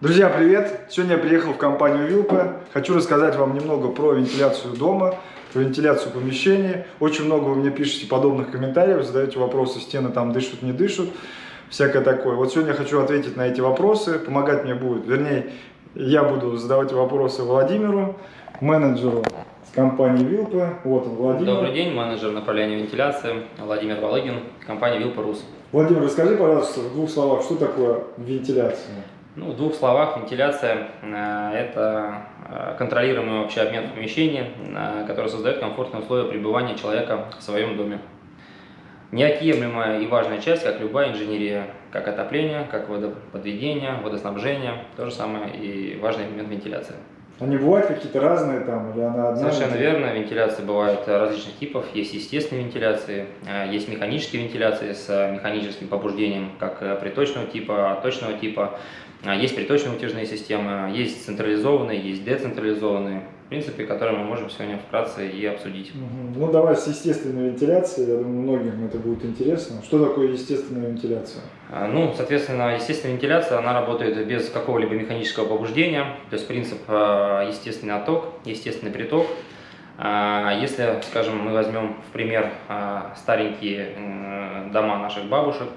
Друзья, привет! Сегодня я приехал в компанию Вилпа. Хочу рассказать вам немного про вентиляцию дома, про вентиляцию помещений. Очень много вы мне пишете подобных комментариев, задаете вопросы, стены там дышат, не дышат, всякое такое. Вот сегодня я хочу ответить на эти вопросы. Помогать мне будет, вернее, я буду задавать вопросы Владимиру, менеджеру с компании Вилпа. Вот он, Владимир. Добрый день, менеджер направления вентиляции Владимир Волыгин, компания Вилпа Рус. Владимир, расскажи, пожалуйста, в двух словах, что такое вентиляция? Ну, в двух словах, вентиляция э, – это э, контролируемый общий обмен в помещении, э, который создает комфортные условия пребывания человека в своем доме. Неотъемлемая и важная часть, как любая инженерия, как отопление, как водоподведение, водоснабжение, то же самое и важный элемент вентиляции. Они бывают какие-то разные там, или она одна? Совершенно верно, вентиляции бывают различных типов, есть естественные вентиляции, есть механические вентиляции с механическим побуждением, как приточного типа, точного типа, а, есть приточно-утяжные системы, есть централизованные, есть децентрализованные, в принципе, которые мы можем сегодня вкратце и обсудить. Ну, давай с естественной вентиляцией, я думаю, многим это будет интересно. Что такое естественная вентиляция? А, ну, соответственно, естественная вентиляция, она работает без какого-либо механического побуждения, то есть принцип а, естественный отток, естественный приток. Если, скажем, мы возьмем в пример старенькие дома наших бабушек,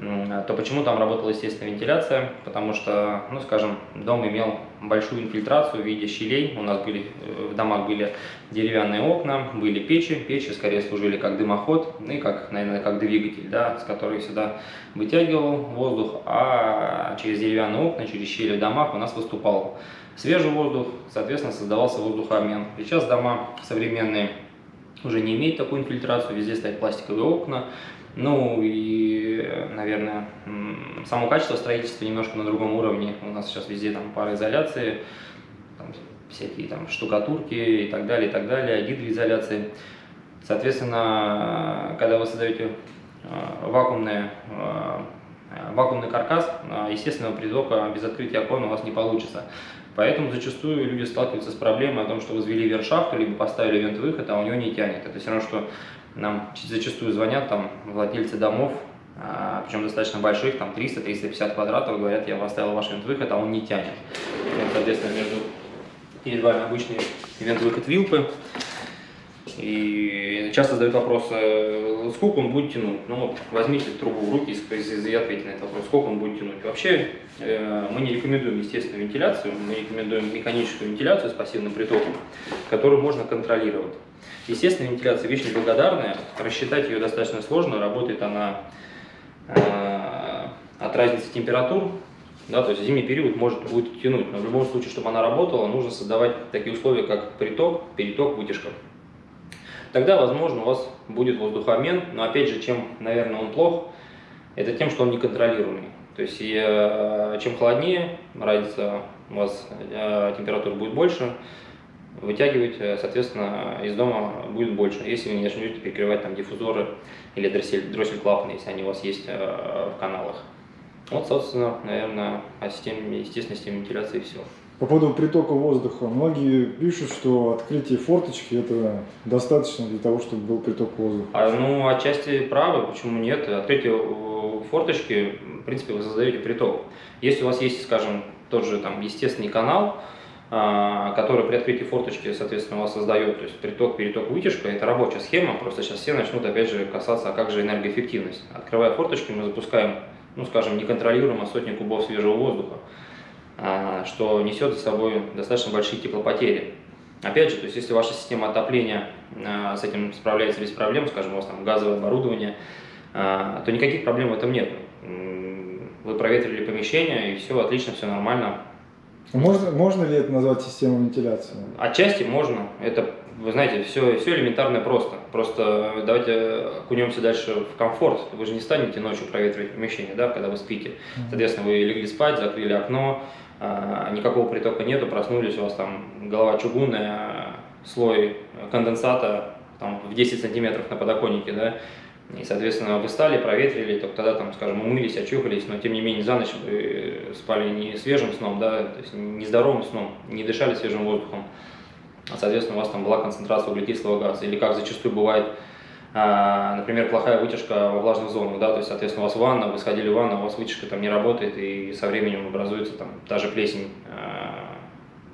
то почему там работала естественная вентиляция? Потому что, ну скажем, дом имел большую инфильтрацию в виде щелей. У нас были, э, в домах были деревянные окна, были печи. Печи скорее служили как дымоход, ну и как, наверное, как двигатель, да, с которой сюда вытягивал воздух, а через деревянные окна, через щели в домах у нас выступал свежий воздух, соответственно, создавался воздухообмен. Сейчас дома современные уже не имеют такую инфильтрацию, везде стоят пластиковые окна, ну и, наверное, само качество строительства немножко на другом уровне. У нас сейчас везде там пароизоляции, там, всякие там штукатурки и так далее, и так далее, гидроизоляции. Соответственно, когда вы создаете а, вакуумное, а, вакуумный каркас, а, естественного притока без открытия окон у вас не получится. Поэтому зачастую люди сталкиваются с проблемой о том, что возвели вершахту, либо поставили вент-выход, а у него не тянет. Это все равно, что нам зачастую звонят там владельцы домов, а, причем достаточно больших, там 300-350 квадратов, говорят, я поставил ваш ивент-выход, а он не тянет. Соответственно, между перед вами обычный ивент-выход вилпы. И часто задают вопрос, сколько он будет тянуть. Ну вот, возьмите трубу в руки и ответьте на этот вопрос, сколько он будет тянуть. Вообще, э, мы не рекомендуем естественную вентиляцию, мы рекомендуем механическую вентиляцию с пассивным притоком, которую можно контролировать. Естественная вентиляция вещь неблагодарная, рассчитать ее достаточно сложно, работает она э, от разницы температур, да, то есть зимний период может будет тянуть, но в любом случае, чтобы она работала, нужно создавать такие условия, как приток, переток, вытяжка. Тогда, возможно, у вас будет воздухообмен, но опять же, чем, наверное, он плох, это тем, что он неконтролируемый. То есть, и, чем холоднее, разница у вас э, температура будет больше, вытягивать, э, соответственно, из дома будет больше, если вы не начнете перекрывать там диффузоры или дроссель, дроссель клапаны, если они у вас есть э, в каналах. Вот, собственно, наверное, о системе, естественной системе вентиляции все. По поводу притока воздуха. Многие пишут, что открытие форточки это достаточно для того, чтобы был приток воздуха. А, ну, отчасти правы, почему нет? Открытие э, форточки, в принципе, вы создаете приток. Если у вас есть, скажем, тот же там естественный канал, а, который при открытии форточки, соответственно, у вас создает, то есть приток, переток, вытяжка, это рабочая схема, просто сейчас все начнут опять же касаться, а как же энергоэффективность. Открывая форточки, мы запускаем, ну скажем, неконтролируемо сотни кубов свежего воздуха, а, что несет за собой достаточно большие теплопотери. Опять же, то есть если ваша система отопления а, с этим справляется без проблем, скажем, у вас там газовое оборудование, то никаких проблем в этом нет. Вы проветрили помещение, и все отлично, все нормально, можно, можно ли это назвать системой вентиляции? Отчасти можно. Это, вы знаете, все, все элементарно просто. Просто давайте окунемся дальше в комфорт. Вы же не станете ночью проветривать помещение, да, когда вы спите. Соответственно, вы легли спать, закрыли окно, а, никакого притока нету, проснулись, у вас там голова чугунная, слой конденсата там, в 10 сантиметров на подоконнике, да, и, соответственно, вы стали, проветрили, только тогда, там, скажем, умылись, очухались, но, тем не менее, за ночь вы спали не свежим сном, да, то есть не здоровым сном, не дышали свежим воздухом, а, соответственно, у вас там была концентрация углекислого газа. Или как зачастую бывает, а, например, плохая вытяжка во влажных зонах, да, то есть, соответственно, у вас ванна, вы сходили в ванну, у вас вытяжка там не работает, и со временем образуется там та же плесень а,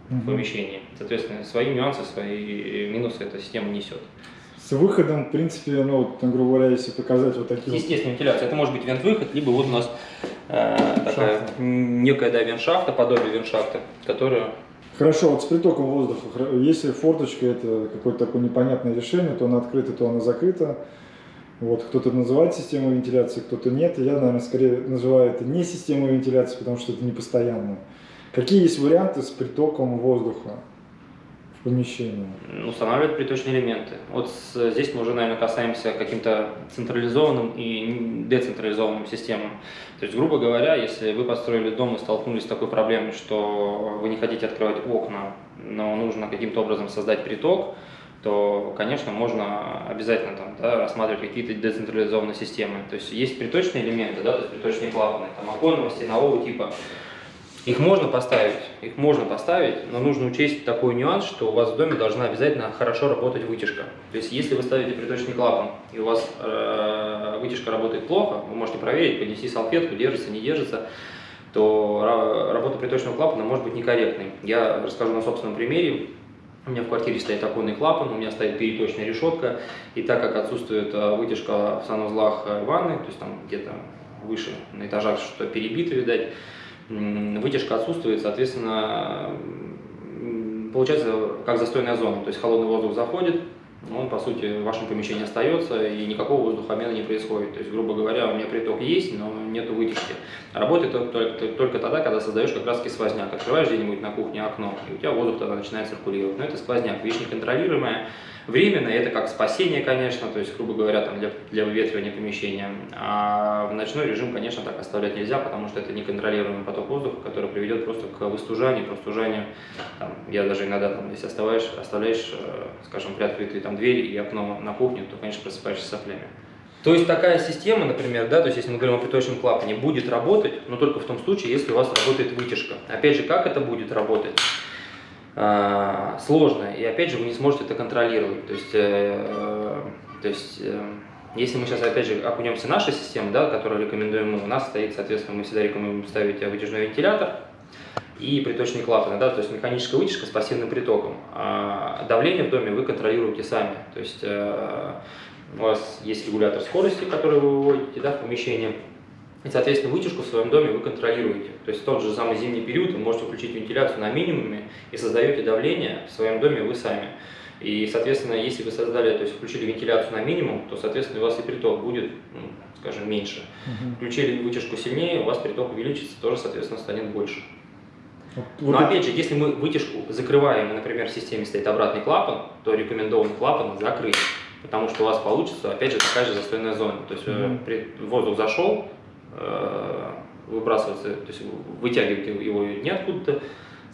в помещении. Соответственно, свои нюансы, свои минусы эта система несет. С выходом, в принципе, ну, вот, грубо говоря, если показать вот такие... Естественная вентиляция. Это может быть вент-выход, либо вот у нас э, такая Шахта. некая да, вент-шахта, подобие вент-шахты, которая Хорошо, вот с притоком воздуха, если форточка это какое-то такое непонятное решение, то она открыта, то она закрыта. Вот, кто-то называет системой вентиляции, кто-то нет. Я, наверное, скорее называю это не системой вентиляции, потому что это не постоянно. Какие есть варианты с притоком воздуха м, устанавливает приточные элементы. Вот здесь мы уже, наверное, касаемся каким-то централизованным и децентрализованным системам. То есть, грубо говоря, если вы построили дом и столкнулись с такой проблемой, что вы не хотите открывать окна, но нужно каким-то образом создать приток, то, конечно, можно обязательно там, да, рассматривать какие-то децентрализованные системы. То есть есть приточные элементы, да, то есть приточные клапаны, там оконного, стенового типа. Их можно поставить, их можно поставить, но нужно учесть такой нюанс, что у вас в доме должна обязательно хорошо работать вытяжка. То есть если вы ставите приточный клапан и у вас э, вытяжка работает плохо, вы можете проверить, поднести салфетку, держится, не держится, то ра- работа приточного клапана может быть некорректной. Я расскажу на собственном примере. У меня в квартире стоит оконный клапан, у меня стоит переточная решетка, и так как отсутствует э, вытяжка в санузлах э, ванны, то есть там где-то выше на этажах что-то перебито, видать, вытяжка отсутствует, соответственно, получается как застойная зона, то есть холодный воздух заходит, он, по сути, в вашем помещении остается, и никакого воздухообмена не происходит. То есть, грубо говоря, у меня приток есть, но нету вытяжки. Работает только, только, тогда, когда создаешь как раз сквозняк. Открываешь где-нибудь на кухне окно, и у тебя воздух тогда начинает циркулировать. Но это сквозняк, вещь неконтролируемая. Временно это как спасение, конечно, то есть, грубо говоря, там для, для выветривания помещения. А в ночной режим, конечно, так оставлять нельзя, потому что это неконтролируемый поток воздуха, который приведет просто к выстужанию, простужанию. Там, я даже иногда, там, если оставляешь, оставляешь, э, скажем, приоткрытые там двери и окно на кухне, то, конечно, просыпаешься соплями. То есть такая система, например, да, то есть если мы говорим о приточном клапане, будет работать, но только в том случае, если у вас работает вытяжка. Опять же, как это будет работать? А, сложно, и опять же вы не сможете это контролировать. То есть, э, то есть э, если мы сейчас опять же окунемся в нашу систему, да, которую рекомендуем у нас стоит, соответственно, мы всегда рекомендуем ставить вытяжной вентилятор и приточные клапаны, да, то есть механическая вытяжка с пассивным притоком. А давление в доме вы контролируете сами, то есть э, у вас есть регулятор скорости, который вы выводите да, в помещение, и, соответственно, вытяжку в своем доме вы контролируете. То есть в тот же самый зимний период вы можете включить вентиляцию на минимуме и создаете давление в своем доме вы сами. И, соответственно, если вы создали, то есть включили вентиляцию на минимум, то, соответственно, у вас и приток будет, ну, скажем, меньше. Включили вытяжку сильнее, у вас приток увеличится, тоже, соответственно, станет больше. Вот, Но опять же, если мы вытяжку закрываем, например, в системе стоит обратный клапан, то рекомендован клапан закрыть, потому что у вас получится, опять же, такая же застойная зона. То есть при- воздух зашел, э, выбрасывается, то есть вытягивать его неоткуда-то,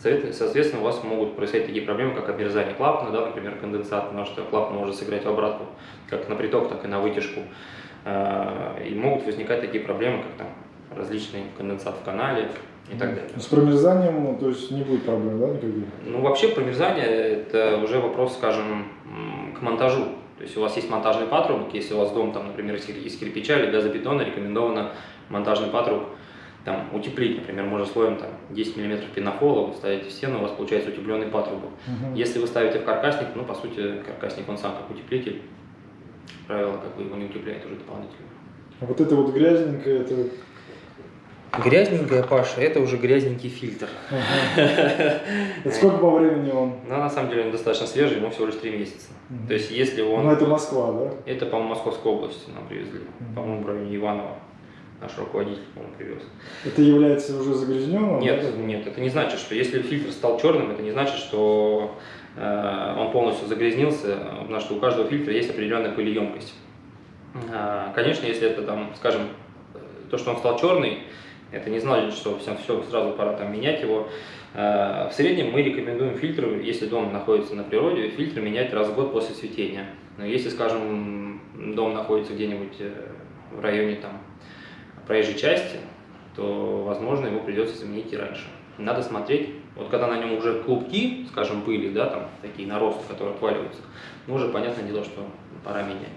Соответственно, у вас могут происходить такие проблемы, как обмерзание клапана, да, например, конденсат, потому что клапан может сыграть в обратку, как на приток, так и на вытяжку. Э, И могут возникать такие проблемы, как там различный конденсат в канале и так далее. С промерзанием, ну, то есть не будет проблем, да, никаких? Ну, вообще промерзание – это уже вопрос, скажем, к монтажу. То есть у вас есть монтажный патрубок, если у вас дом, там, например, из кир- из кирпича или газобетона, рекомендовано монтажный патрубок там, утеплить, например, можно слоем там, 10 мм пенофола, вы ставите в стену, у вас получается утепленный патрубок. Мгм. Если вы ставите в каркасник, ну, по сути, каркасник он сам как утеплитель, правило, как бы его не утепляет уже дополнительно. А вот это вот грязненькое, это... Грязненькая, Паша, это уже грязненький фильтр. Сколько по времени он? Но на самом деле он достаточно свежий, ему всего лишь 3 месяца. То есть если он... Ну, это Москва, да? Это, по-моему, Московской области нам привезли. По-моему, в районе Иванова. Наш руководитель, по-моему, привез. Это является уже загрязненным? Нет, да? нет, это не значит, что если фильтр стал черным, это не значит, что э, он полностью загрязнился, потому что у каждого фильтра есть определенная пылеемкость. А, конечно, если это там, скажем, э, то, что он стал черный, это не значит, что все, все сразу пора там менять его. Э, В среднем мы рекомендуем фильтр, если дом находится на природе, фильтр менять раз в год после цветения. Но если, скажем, дом находится где-нибудь э, в районе там, проезжей части, то, возможно, его придется заменить и раньше. Надо смотреть, вот когда на нем уже клубки, скажем, пыли, да, там такие наросты, которые отваливаются, ну, уже понятное дело, что пора менять.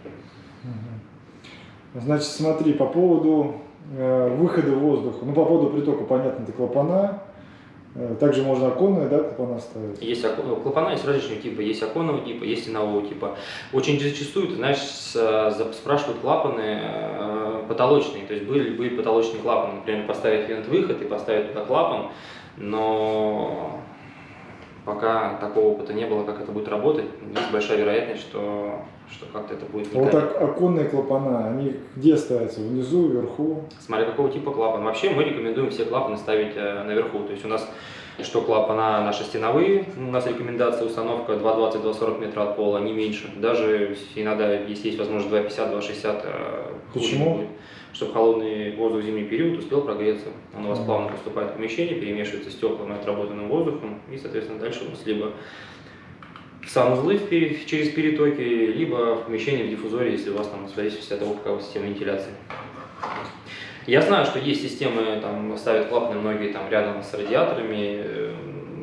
Значит, смотри, по поводу э, выхода воздуха, ну, по поводу притока, понятно, это клапана, Э, также можно оконные, да, клапана ставить? Есть око- клапана есть различного типа, есть оконного типа, есть стенового типа. Очень зачастую, ты знаешь, спрашивают клапаны э, потолочные, то есть были, были потолочные клапаны, например, поставить вент-выход и поставить туда клапан, но пока такого опыта не было, как это будет работать, есть большая вероятность, что, что как-то это будет А Вот так оконные клапана, они где ставятся? Внизу, вверху? Смотря какого типа клапан. Вообще мы рекомендуем все клапаны ставить э, наверху. То есть у нас что клапана наши стеновые, у нас рекомендация установка 220-240 метра от пола, не меньше. Даже иногда, если есть возможность 250-260, э, Почему? не будет. Чтобы холодный воздух в зимний период успел прогреться. Он у вас плавно поступает в помещение, перемешивается с теплым и отработанным воздухом, и, соответственно, дальше у вас либо санузлы в через перетоки, либо в помещении в диффузоре, если у вас там в зависимости от того, какая система вентиляции. Я знаю, что есть системы, там ставят клапаны многие там рядом с радиаторами, э,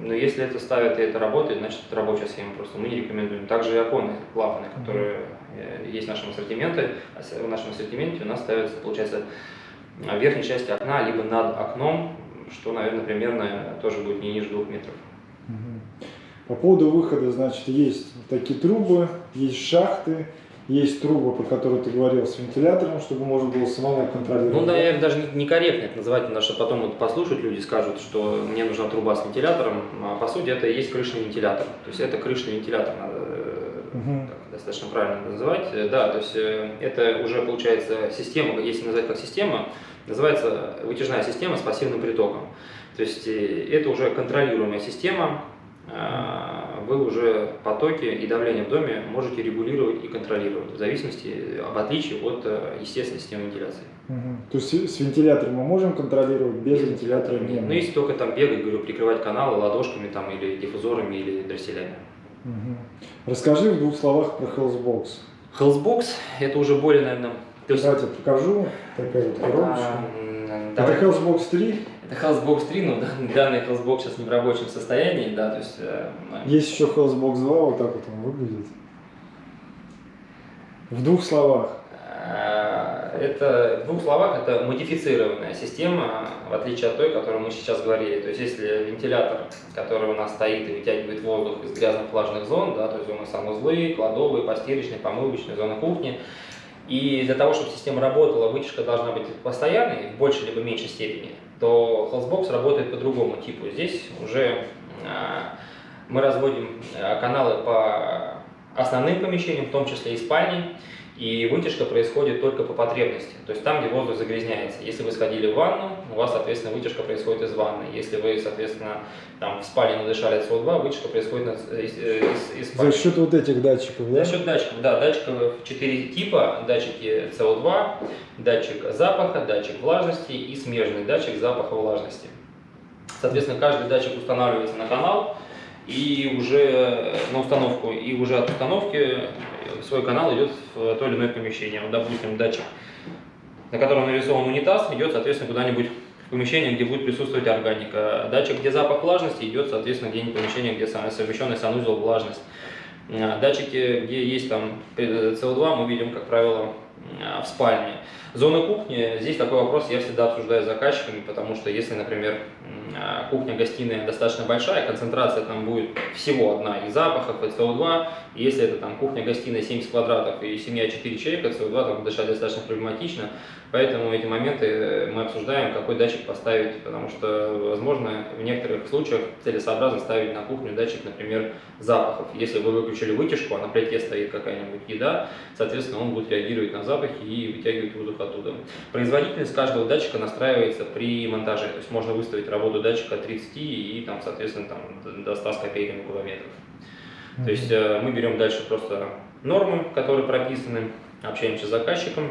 но если это ставят и это работает, значит это рабочая схема, просто мы не рекомендуем. Также и оконные клапаны, которые э, есть в нашем ассортименте, а в нашем ассортименте у нас ставятся, получается, в верхней части окна, либо над окном, что, наверное, примерно тоже будет не ниже двух метров. По поводу выхода, значит, есть такие трубы, есть шахты, есть трубы, про которые ты говорил, с вентилятором, чтобы можно было самому контролировать. Ну, наверное, даже не- некорректно это называть, потому что потом вот послушают люди, скажут, что мне нужна труба с вентилятором, а по сути это и есть крышный вентилятор. То есть это крышный вентилятор, надо Мгм. так достаточно правильно называть. Э, Да, то есть э, это уже получается система, если назвать как система, называется вытяжная система с пассивным притоком. То есть это уже контролируемая система, вы уже потоки и давление в доме можете регулировать и контролировать в зависимости, в отличие от э, естественной системы вентиляции. Мгм. То есть с вентилятором мы можем контролировать, без вентилятора не Ну, если только там бегать, говорю, прикрывать каналы ладошками там или диффузорами или дросселями. Мгм. Расскажи в двух словах про Hellsbox. Hellsbox это уже более, наверное, то есть Давайте покажу. Такая вот коробочка. м, Это Hellsbox 3. Это Hellsbox 3, но данный Hellsbox сейчас не в рабочем состоянии, да, то есть э, Есть еще Hellsbox 2, вот так вот он выглядит. В двух словах. э, это в двух словах это модифицированная система, в отличие от той, о которой мы сейчас говорили. То есть если вентилятор, который у нас стоит и вытягивает воздух из грязных влажных зон, да, то есть зоны санузлы, кладовые, постирочные, помывочные, зоны кухни, и для того, чтобы система работала, вытяжка должна быть постоянной, в большей либо меньшей степени, то Hellsbox работает по другому типу. Здесь уже а, мы разводим а, каналы по основным помещениям, в том числе и спальни, и вытяжка происходит только по потребности, то есть там, где воздух загрязняется. Если вы сходили в ванну, у вас, соответственно, вытяжка происходит из ванны. Если вы, соответственно, там в спальне надышали СО2, вытяжка происходит на- из, из- из спальни. За счет вот этих датчиков, да? За счет датчиков, да, датчиков 4 типа, датчики СО2, датчик запаха, датчик влажности и смежный датчик запаха влажности. Соответственно, каждый датчик устанавливается на канал и уже на установку, и уже от установки свой канал идет в то или иное помещение. Вот, допустим, датчик, на котором нарисован унитаз, идет, соответственно, куда-нибудь в помещение, где будет присутствовать органика. Датчик, где запах влажности, идет, соответственно, где-нибудь помещение, где совмещенный санузел влажность. А, Датчики, где есть там э, СО2, мы видим, как правило, в спальне. Зона кухни, здесь такой вопрос я всегда обсуждаю с заказчиками, потому что если, например, кухня-гостиная достаточно большая, концентрация там будет всего одна и запахов, и СО2, и если это там кухня-гостиная 70 квадратов и семья 4 человека, СО2 там дышать достаточно проблематично, поэтому эти моменты э, мы обсуждаем, какой датчик поставить, потому что, возможно, в некоторых случаях целесообразно ставить на кухню датчик, например, запахов. Если вы выключили вытяжку, а на плите стоит какая-нибудь еда, соответственно, он будет реагировать на запахи и вытягивать воздух оттуда. Производительность каждого датчика настраивается при монтаже, то есть можно выставить работу датчика от 30 и, там, соответственно, там, до- до 100 с копейками кубометров. То есть э, мы берем дальше просто нормы, которые прописаны, общаемся с заказчиком,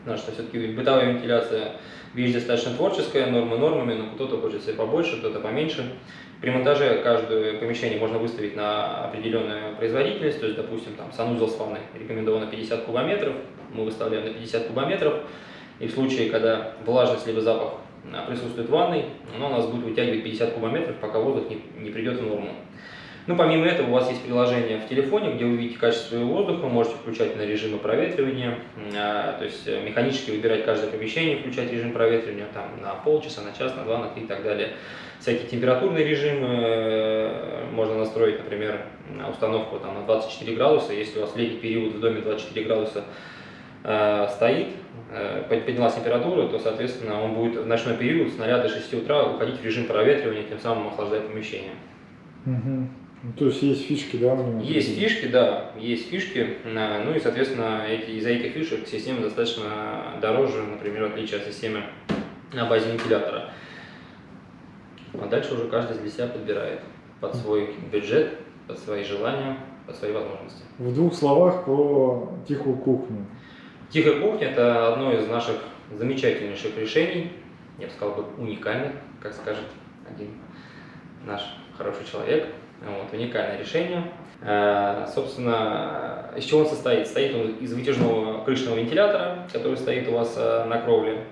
потому что все-таки бытовая вентиляция вещь достаточно творческая, нормы нормами, но кто-то хочет себе побольше, кто-то поменьше. При монтаже каждое помещение можно выставить на определенную производительность, то есть, допустим, там санузел с ванной рекомендовано 50 кубометров, мы выставляем на 50 кубометров, и в случае, когда влажность либо запах присутствует в ванной, оно у нас будет вытягивать 50 кубометров, пока воздух не, не придет в норму. Ну, помимо этого, у вас есть приложение в телефоне, где вы видите качество своего воздуха, можете включать на режимы проветривания, а, то есть э, механически выбирать каждое помещение, включать режим проветривания там, на полчаса, на час, на два, на три и так далее. Всякие температурные режимы э, можно настроить, например, установку там, на 24 градуса, если у вас летний период в доме 24 градуса стоит, э, поднялась температура, то, соответственно, он будет в ночной период с 0 до 6 утра уходить в режим проветривания, тем самым охлаждая помещение. Ну, то есть есть фишки, да? Есть фишки, да, есть фишки, э, ну и, соответственно, эти, из-за этих фишек система достаточно дороже, например, в отличие от системы на базе вентилятора. А дальше уже каждый для себя подбирает под свой бюджет, под свои желания, под свои возможности. В двух словах про тихую кухню. Тихая кухня – это одно из наших замечательнейших решений, я бы сказал бы уникальных, как скажет один наш хороший человек. Вот, уникальное решение. Э, Собственно, из чего он состоит? Состоит он из вытяжного крышного вентилятора, который стоит у вас э, на кровле,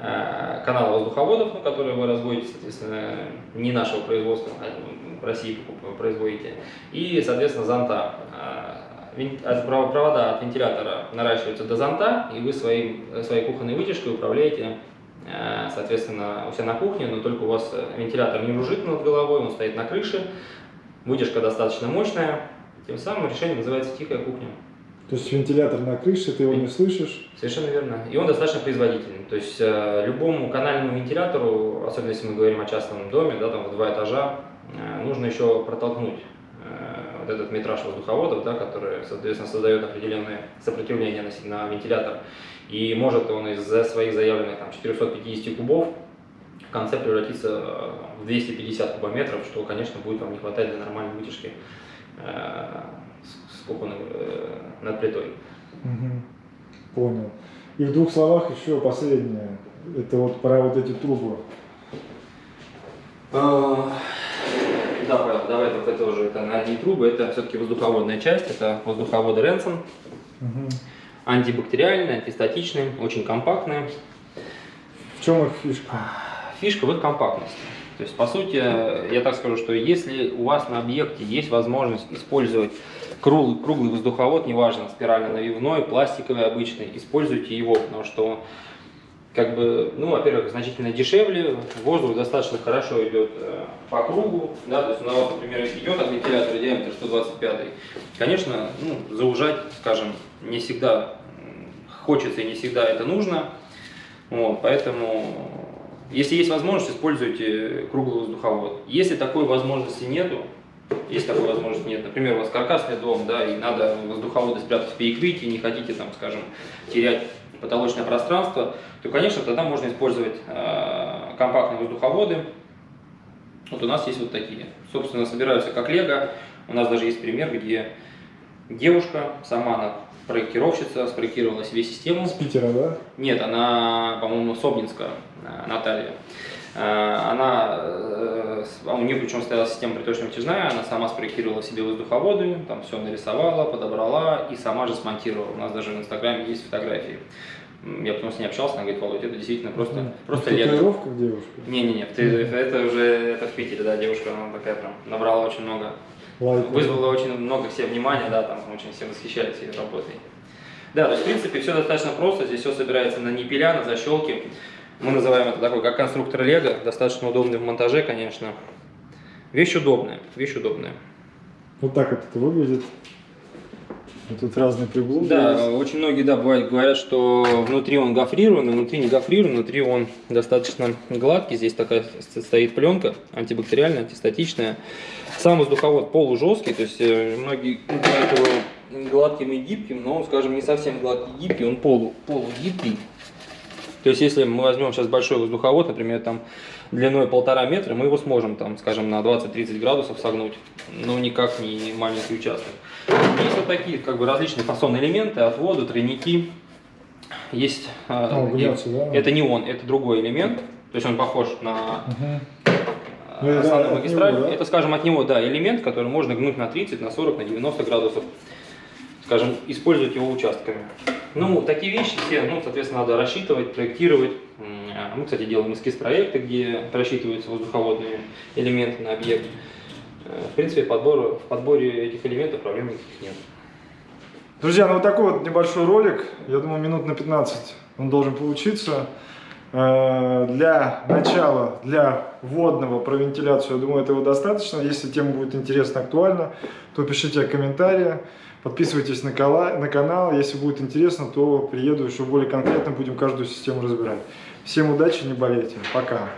э, канала воздуховодов, ну, которые вы разводите, соответственно, не нашего производства, а в России производите, и, соответственно, зонта. Э, вен- от- пров- Провода от вентилятора наращиваются до зонта, и вы своим, своей кухонной вытяжкой управляете, э, соответственно, у себя на кухне, но только у вас э, вентилятор не жужжит над головой, он стоит на крыше, вытяжка достаточно мощная, тем самым решение называется «тихая кухня». То есть вентилятор на крыше, ты его не слышишь. Совершенно верно. И он достаточно производительный. То есть э, любому канальному вентилятору, особенно если мы говорим о частном доме, да, там в два этажа, э, нужно еще протолкнуть э, вот этот метраж воздуховодов, да, который, соответственно, создает определенное сопротивление на, на вентилятор. И может он из-за своих заявленных там, 450 кубов в конце превратиться э, в 250 кубометров, что, конечно, будет вам не хватать для нормальной вытяжки э, с, с кухонной, э, над плитой. Мгм. Понял. И в двух словах еще последнее. Это вот про вот эти трубы. Давай только это уже, это на одни трубы, это все-таки воздуховодная часть, это воздуховоды Ренсон, Мгм. антибактериальные, антистатичные, очень компактные. В чем их фишка? Фишка в их компактности. То есть, по сути, я так скажу, что если у вас на объекте есть возможность использовать круглый, круглый воздуховод, неважно, спирально-навивной, пластиковый обычный, используйте его, потому что как бы, ну, во-первых, значительно дешевле, воздух достаточно хорошо идет э, по кругу, да, то есть у нас, например, идет от вентилятора диаметр 125, конечно, ну, заужать, скажем, не всегда хочется и не всегда это нужно, вот, поэтому, если есть возможность, используйте круглый воздуховод. Если такой возможности нету, если такой возможности нет, например, у вас каркасный дом, да, и надо воздуховоды спрятать в перекрытии, не хотите там, скажем, терять потолочное пространство, то, конечно, тогда можно использовать э, компактные воздуховоды. Вот у нас есть вот такие. Собственно, собираются как лего. У нас даже есть пример, где девушка, сама она проектировщица, спроектировала себе систему. С Питера, да? Нет, она, по-моему, Собнинска, э, Наталья. Э, Она, э, а у нее причем стояла система приточно-вытяжная, она сама спроектировала себе воздуховоды, там все нарисовала, подобрала и сама же смонтировала. У нас даже в Инстаграме есть фотографии. Я потом с ней общался, она говорит, Володь, это действительно просто, Мгм. просто В лего. татуировках девушка? Не-не-не, в это уже это в Питере, да, девушка, она такая прям набрала очень много Лайк. вызвало очень много все внимания, да, там очень все восхищались ее работой. Да, то есть, в принципе, все достаточно просто, здесь все собирается на ниппеля, на защелки. Мы называем это такой, как конструктор Лего, достаточно удобный в монтаже, конечно. Вещь удобная, вещь удобная. Вот так вот это выглядит. И тут разные приблуды. Да, есть. очень многие, да, бывает, говорят, что внутри он гофрирован, внутри не гофрирован, внутри он достаточно гладкий. Здесь такая стоит пленка, антибактериальная, антистатичная. Сам воздуховод полужесткий, то есть э, многие называют его гладким и гибким, но он, скажем, не совсем гладкий и гибкий, он полу, полугибкий. То есть, если мы возьмем сейчас большой воздуховод, например, там длиной полтора метра, мы его сможем, там, скажем, на 20-30 градусов согнуть, но никак не маленький участок. Есть вот такие, как бы, различные фасонные элементы, отводы, тройники. Есть... э, А, углубляться, да? это не он, это другой элемент, то есть он похож на Мгм. э, Ну, основную магистраль. него, да? Это, скажем, от него, да, элемент, который можно гнуть на 30, на 40, на 90 градусов. Скажем, использовать его участками. Ну, такие вещи все, ну, соответственно, надо рассчитывать, проектировать. А Мы, кстати, делаем эскиз проекта, где просчитываются воздуховодные элементы на объект. Э, В принципе, подбор, в подборе этих элементов проблем никаких нет. Друзья, ну вот такой вот небольшой ролик, я думаю, минут на 15 он должен получиться. Э, Для начала, для вводного про вентиляцию, я думаю, этого достаточно. Если тема будет интересна, актуальна, то пишите комментарии, подписывайтесь на, кала- на канал. Если будет интересно, то приеду еще более конкретно, будем каждую систему разбирать. Всем удачи, не болейте. Пока.